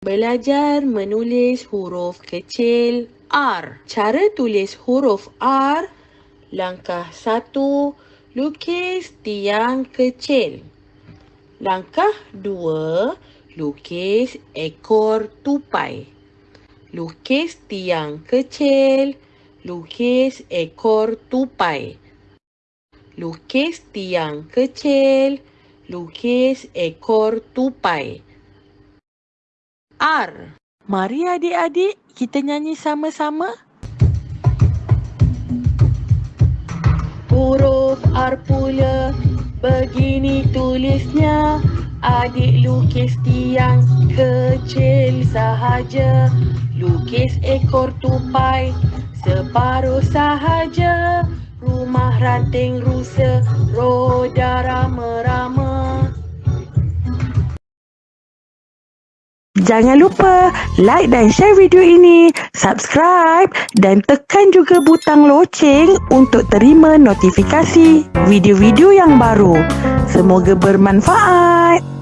Belajar menulis huruf kecil R. Cara tulis huruf R. Langkah satu, lukis tiang kecil. Langkah dua, lukis ekor tupai. Lukis tiang kecil, lukis ekor tupai. Lukis tiang kecil, lukis ekor tupai. R. Mari adik-adik kita nyanyi sama-sama. Huruf R pula begini tulisnya. Adik lukis tiang kecil sahaja. Lukis ekor tupai separuh sahaja. Ranting rusa, roda rama-rama. Jangan lupa like dan share video ini, subscribe dan tekan juga butang loceng untuk terima notifikasi video-video yang baru. Semoga bermanfaat.